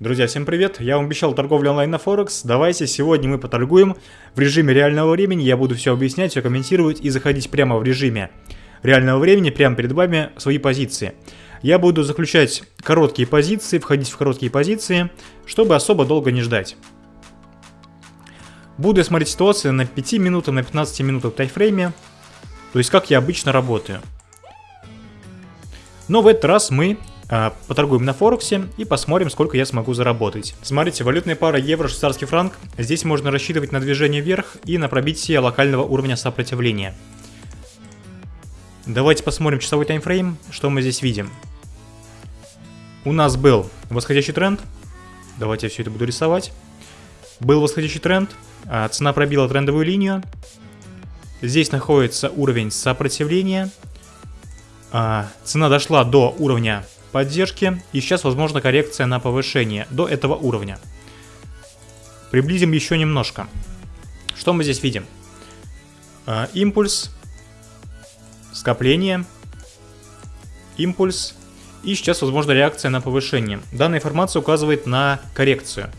Друзья, всем привет! Я вам обещал торговлю онлайн на Форекс. Давайте сегодня мы поторгуем в режиме реального времени. Я буду все объяснять, все комментировать и заходить прямо в режиме реального времени, прямо перед вами свои позиции. Я буду заключать короткие позиции, входить в короткие позиции, чтобы особо долго не ждать. Буду смотреть ситуацию на 5 минутах, на 15 минутах тайфрейме. То есть как я обычно работаю. Но в этот раз мы поторгуем на Форексе и посмотрим, сколько я смогу заработать. Смотрите, валютная пара евро-швейцарский франк. Здесь можно рассчитывать на движение вверх и на пробитие локального уровня сопротивления. Давайте посмотрим часовой таймфрейм, что мы здесь видим. У нас был восходящий тренд. Давайте я все это буду рисовать. Был восходящий тренд, а, цена пробила трендовую линию. Здесь находится уровень сопротивления. А, цена дошла до уровня поддержки. И сейчас возможна коррекция на повышение до этого уровня. Приблизим еще немножко. Что мы здесь видим? Э, импульс, скопление, импульс. И сейчас возможна реакция на повышение. Данная информация указывает на коррекцию.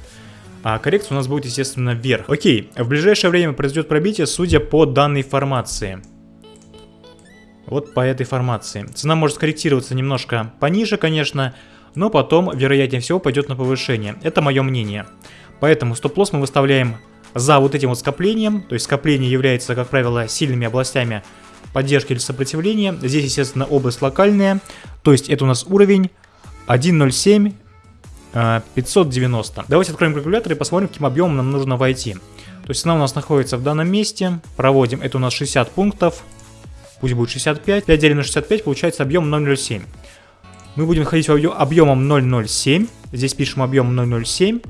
А коррекция у нас будет, естественно, вверх. Окей, в ближайшее время произойдет пробитие, судя по данной формации. Вот по этой формации. Цена может скорректироваться немножко пониже, конечно, но потом, вероятнее всего, пойдет на повышение. Это мое мнение. Поэтому стоп-лосс мы выставляем за вот этим вот скоплением. То есть скопление является, как правило, сильными областями поддержки или сопротивления. Здесь, естественно, область локальная. То есть это у нас уровень 1.07 590. Давайте откроем калькулятор и посмотрим, каким объемом нам нужно войти. То есть цена у нас находится в данном месте. Проводим, это у нас 60 пунктов пусть будет 65. 5 делим на 65 получается объем 0,07. Мы будем ходить объемом 0,07. Здесь пишем объем 0,07.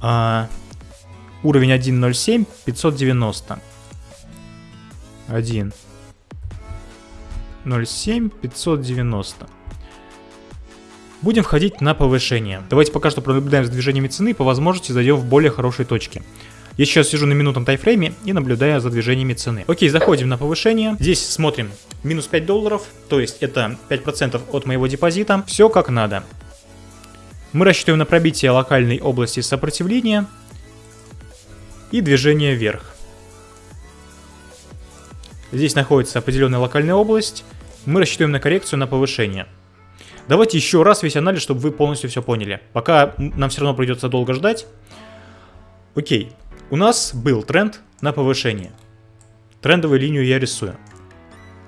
А, уровень 1,07, 590. 1. 0,7, 590. Будем входить на повышение. Давайте пока что пронаблюдаем за движениями цены по возможности зайдем в более хорошие точки. Я сейчас сижу на минутном тайфрейме и наблюдаю за движениями цены. Окей, заходим на повышение. Здесь смотрим минус 5 долларов, то есть это 5% от моего депозита. Все как надо. Мы рассчитываем на пробитие локальной области сопротивления и движение вверх. Здесь находится определенная локальная область. Мы рассчитываем на коррекцию на повышение. Давайте еще раз весь анализ, чтобы вы полностью все поняли. Пока нам все равно придется долго ждать. Окей, у нас был тренд на повышение. Трендовую линию я рисую.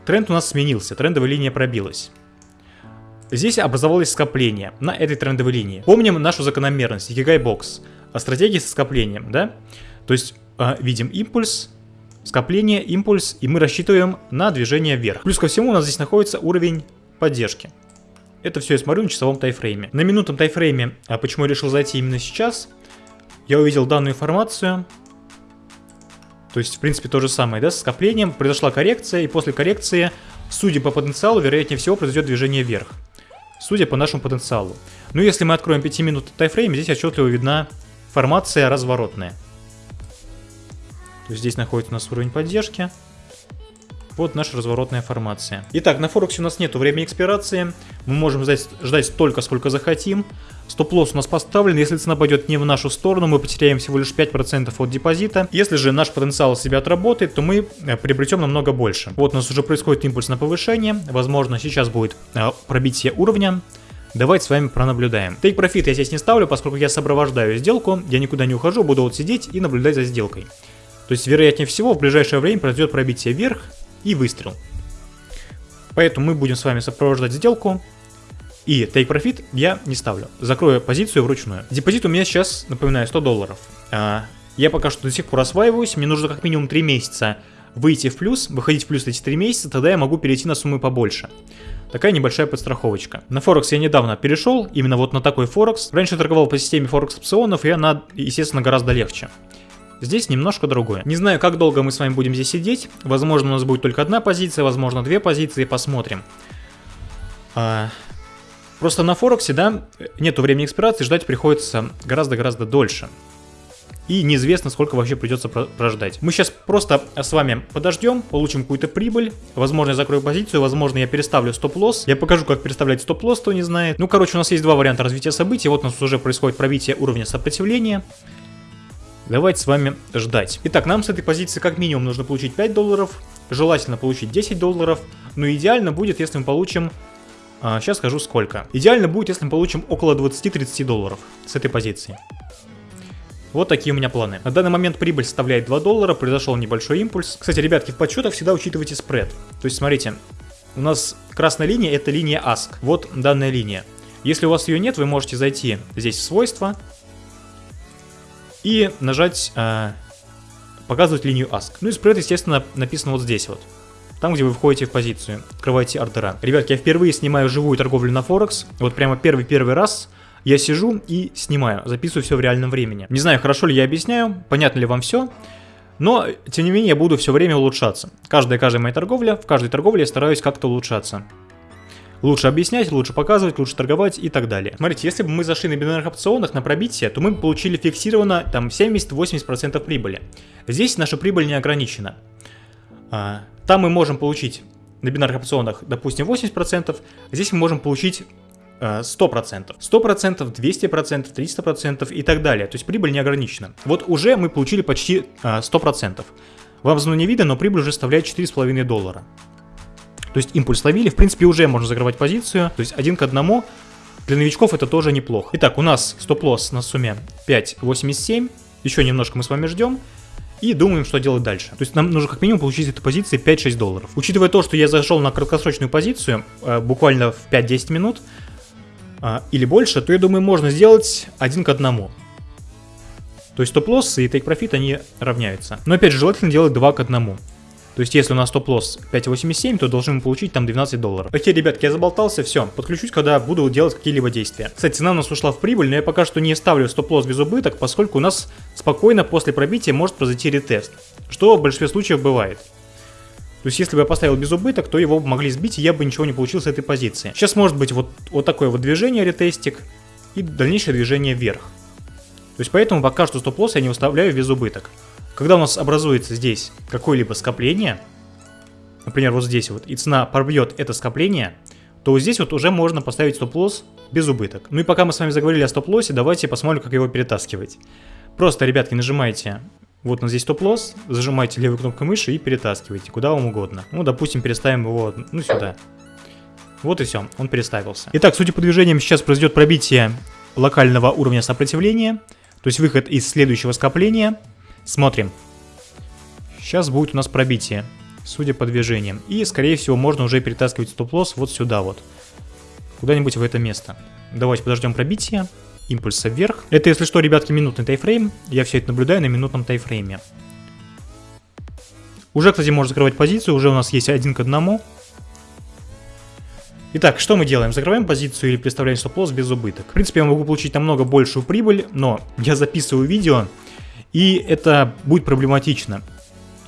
Тренд у нас сменился, трендовая линия пробилась. Здесь образовалось скопление на этой трендовой линии. Помним нашу закономерность, Икигай бокс, о стратегии со скоплением, да? То есть э, видим импульс, скопление, импульс, и мы рассчитываем на движение вверх. Плюс ко всему у нас здесь находится уровень поддержки. Это все я смотрю на часовом тайфрейме. На минутном тайфрейме, а почему я решил зайти именно сейчас, я увидел данную информацию. То есть, в принципе, то же самое, да, с скоплением. Произошла коррекция, и после коррекции, судя по потенциалу, вероятнее всего, произойдет движение вверх. Судя по нашему потенциалу. Ну, если мы откроем 5 минут тайфрейм, здесь отчетливо видна формация разворотная. То есть здесь находится у нас уровень поддержки. Вот наша разворотная формация. Итак, на Форексе у нас нет времени экспирации. Мы можем ждать, ждать столько, сколько захотим. Стоп-лосс у нас поставлен. Если цена пойдет не в нашу сторону, мы потеряем всего лишь 5% от депозита. Если же наш потенциал себя отработает, то мы э, приобретем намного больше. Вот у нас уже происходит импульс на повышение. Возможно, сейчас будет э, пробитие уровня. Давайте с вами пронаблюдаем. Take Profit я здесь не ставлю, поскольку я сопровождаю сделку. Я никуда не ухожу, буду вот сидеть и наблюдать за сделкой. То есть, вероятнее всего, в ближайшее время произойдет пробитие вверх и выстрел. Поэтому мы будем с вами сопровождать сделку. И take profit я не ставлю. Закрою позицию вручную. Депозит у меня сейчас, напоминаю, 100 долларов. А, я пока что до сих пор осваиваюсь. Мне нужно как минимум 3 месяца выйти в плюс, выходить в плюс эти 3 месяца, тогда я могу перейти на суммы побольше. Такая небольшая подстраховочка. На Форекс я недавно перешел, именно вот на такой Форекс. Раньше торговал по системе Форекс опционов, и она, естественно, гораздо легче. Здесь немножко другое. Не знаю, как долго мы с вами будем здесь сидеть. Возможно, у нас будет только одна позиция, возможно, две позиции. Посмотрим. А, просто на Форексе, да, нету времени экспирации, ждать приходится гораздо-гораздо дольше. и неизвестно, сколько вообще придется прождать. Мы сейчас просто с вами подождем, получим какую-то прибыль, возможно, я закрою позицию, возможно, я переставлю стоп-лосс. Я покажу, как переставлять стоп-лосс, кто не знает. Ну, короче, у нас есть два варианта развития событий. Вот у нас уже происходит пробитие уровня сопротивления. Давайте с вами ждать. Итак, нам с этой позиции как минимум нужно получить 5 долларов, желательно получить 10 долларов, но идеально будет, если мы получим а, сейчас скажу сколько. Идеально будет, если мы получим около 20-30 долларов с этой позиции. Вот такие у меня планы. На данный момент прибыль составляет 2 доллара, произошел небольшой импульс. Кстати, ребятки, в подсчетах всегда учитывайте спред. То есть, смотрите, у нас красная линия это линия ASK. Вот данная линия. Если у вас ее нет, вы можете зайти здесь в свойства и нажать э, показывать линию ASK. Ну и спред, естественно, написан вот здесь вот. Там, где вы входите в позицию, открываете ордера. Ребятки, я впервые снимаю живую торговлю на Форекс. Вот прямо первый-первый раз я сижу и снимаю, записываю все в реальном времени. Не знаю, хорошо ли я объясняю, понятно ли вам все, но, тем не менее, я буду все время улучшаться. Каждая, каждая моя торговля, в каждой торговле я стараюсь как-то улучшаться. Лучше объяснять, лучше показывать, лучше торговать и так далее. Смотрите, если бы мы зашли на бинарных опционах на пробитие, то мы бы получили фиксированно там 70-80% прибыли. Здесь наша прибыль не ограничена. А, там мы можем получить на бинарных опционах, допустим, 80%, здесь мы можем получить 100%. 100%, 200%, 300% и так далее. То есть прибыль не ограничена. Вот уже мы получили почти 100%. Вам зону не видно, но прибыль уже составляет 4,5 доллара. То есть импульс ловили, в принципе уже можно закрывать позицию. То есть один к одному. Для новичков это тоже неплохо. Итак, у нас стоп-лосс на сумме 5.87. Еще немножко мы с вами ждем и думаем, что делать дальше. То есть нам нужно как минимум получить эту позицию 5-6 долларов. Учитывая то, что я зашел на краткосрочную позицию э, буквально в 5-10 минут, а, или больше, то я думаю, можно сделать один к одному. То есть стоп-лосс и take-profit, они равняются. Но опять же, желательно делать 2 к 1. То есть, если у нас стоп-лосс 5.87, то должны получить там 12 долларов. Окей, ребятки, я заболтался, все. Подключусь, когда буду делать какие-либо действия. Кстати, цена у нас ушла в прибыль, но я пока что не ставлю стоп-лосс без убыток, поскольку у нас спокойно после пробития может произойти ретест. Что в большинстве случаев бывает. То есть, если бы я поставил без убыток, то его могли сбить, и я бы ничего не получил с этой позиции. Сейчас может быть вот, вот такое вот движение, ретестик, и дальнейшее движение вверх. То есть, поэтому пока что стоп-лосс я не выставляю без убыток. Когда у нас образуется здесь какое-либо скопление, например, вот здесь вот, и цена пробьет это скопление, то здесь вот уже можно поставить стоп-лосс без убыток. Ну и пока мы с вами заговорили о стоп-лоссе, давайте посмотрим, как его перетаскивать. Просто, ребятки, нажимаете вот у нас здесь стоп-лосс, зажимаете левой кнопкой мыши и перетаскиваете куда вам угодно. Ну, допустим, переставим его, ну, сюда. Вот и все, он переставился. Итак, судя по движениям, сейчас произойдет пробитие локального уровня сопротивления, то есть выход из следующего скопления. Смотрим. Сейчас будет у нас пробитие, судя по движениям. И, скорее всего, можно уже перетаскивать стоп-лосс вот сюда вот. Куда-нибудь в это место. Давайте подождем пробития импульса вверх. Это, если что, ребятки, минутный тайфрейм. Я все это наблюдаю на минутном тайфрейме. Уже, кстати, можно закрывать позицию. Уже у нас есть один к одному. Итак, что мы делаем? Закрываем позицию или представляем стоп-лосс без убыток? В принципе, я могу получить намного большую прибыль, но я записываю видео, и это будет проблематично,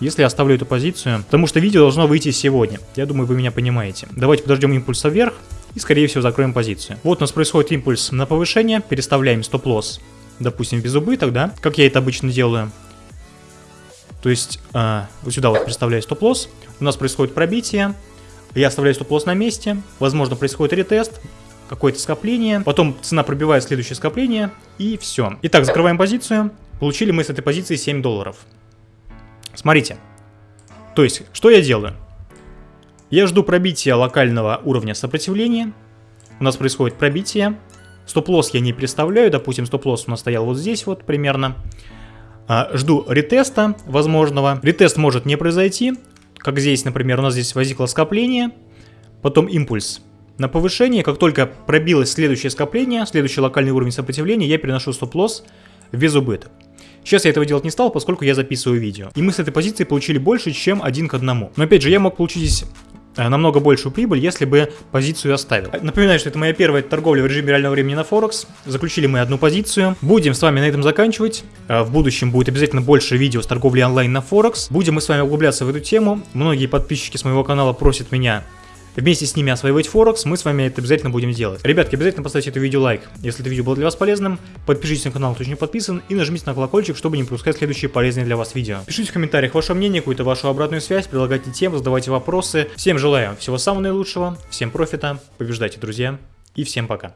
если я оставлю эту позицию, потому что видео должно выйти сегодня. Я думаю, вы меня понимаете. Давайте подождем импульса вверх и скорее всего закроем позицию. Вот у нас происходит импульс на повышение, переставляем стоп-лосс, допустим, без убыток, да, как я это обычно делаю. То есть э, вот сюда вот представляю стоп-лосс, у нас происходит пробитие, я оставляю стоп-лосс на месте, возможно происходит ретест, какое-то скопление, потом цена пробивает следующее скопление и все. Итак, закрываем позицию, получили мы с этой позиции 7 долларов. Смотрите, то есть, что я делаю? Я жду пробития локального уровня сопротивления. У нас происходит пробитие. Стоп-лосс я не представляю. Допустим, стоп-лосс у нас стоял вот здесь вот примерно. А, жду ретеста возможного. Ретест может не произойти. Как здесь, например, у нас здесь возникло скопление. Потом импульс на повышение. Как только пробилось следующее скопление, следующий локальный уровень сопротивления, я переношу стоп-лосс без убыток. Сейчас я этого делать не стал, поскольку я записываю видео. И мы с этой позиции получили больше, чем один к одному. Но опять же, я мог получить здесь Э, намного большую прибыль, если бы позицию оставил. Напоминаю, что это моя первая торговля в режиме реального времени на Форекс. Заключили мы одну позицию. Будем с вами на этом заканчивать. Э, в будущем будет обязательно больше видео с торговлей онлайн на Форекс. Будем мы с вами углубляться в эту тему. Многие подписчики с моего канала просят меня вместе с ними осваивать Форекс, мы с вами это обязательно будем делать. Ребятки, обязательно поставьте это видео лайк, если это видео было для вас полезным, подпишитесь на канал, кто еще не подписан, и нажмите на колокольчик, чтобы не пропускать следующие полезные для вас видео. Пишите в комментариях ваше мнение, какую-то вашу обратную связь, предлагайте темы, задавайте вопросы. Всем желаю всего самого наилучшего, всем профита, побеждайте, друзья, и всем пока.